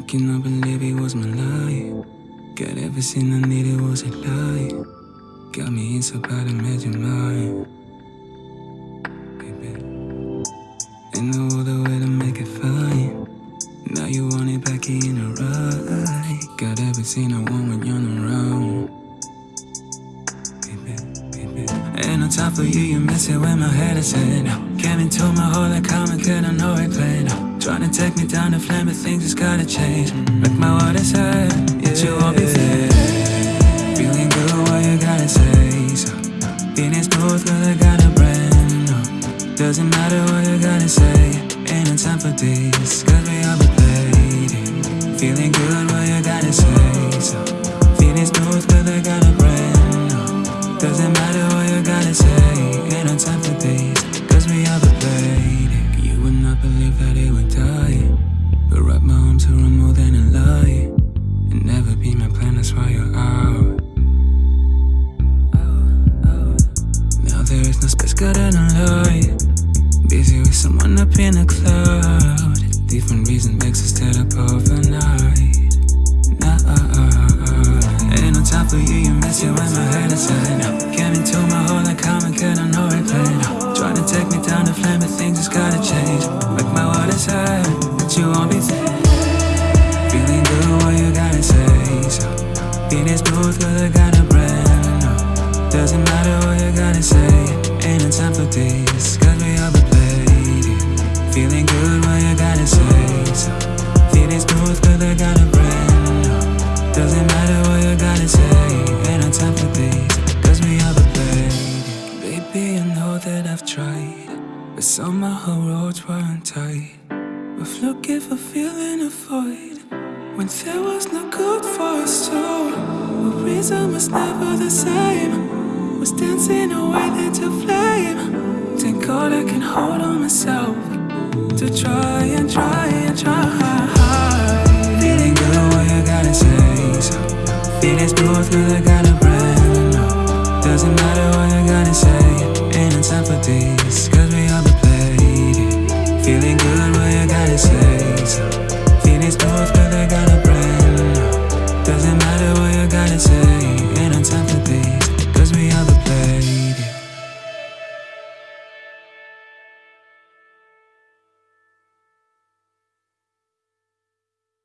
cannot believe it was my life. Got everything I needed was a lie. Got me inside, but I made you mine. Baby. Ain't no other way to make it fine. Now you want it back in a right. Got everything I want when you're not around. Ain't no time for you, you mess it when my head is in. Came into my heart like common, couldn't know it plain. Trying to take me down the flame, but things just gotta change. Make my water sad, yet you won't be there. Feeling good, what you gotta say? So, feeling smooth, cause I got a brand. No, doesn't matter what you gotta say. Ain't no time for this, cause we all be played. Feeling good, what you gotta say? So, around more than a lie. And never be my plan, that's why you're out. Now there is no space, got an light. Busy with someone up in a cloud. Different reason makes us stay up overnight. Nah, uh, uh, uh, ain't no time for you, you mess it when my head is feeling smooth, got a brand. No, doesn't matter what you gotta say. Ain't no time for this, cause we all be played. Feeling good, what you gotta say? So, feeling smooth, cause I got a brand. No, doesn't matter what you gotta say. Ain't no time for this, cause we all be played. Baby, I know that I've tried, but somehow our roads weren't tight. With looking for feeling a void when there was no good for us two. The reason was never the same. Was dancing away into flame. Thank God I can hold on myself to try and try and try. Feeling good, what you gotta say? So feeling smooth,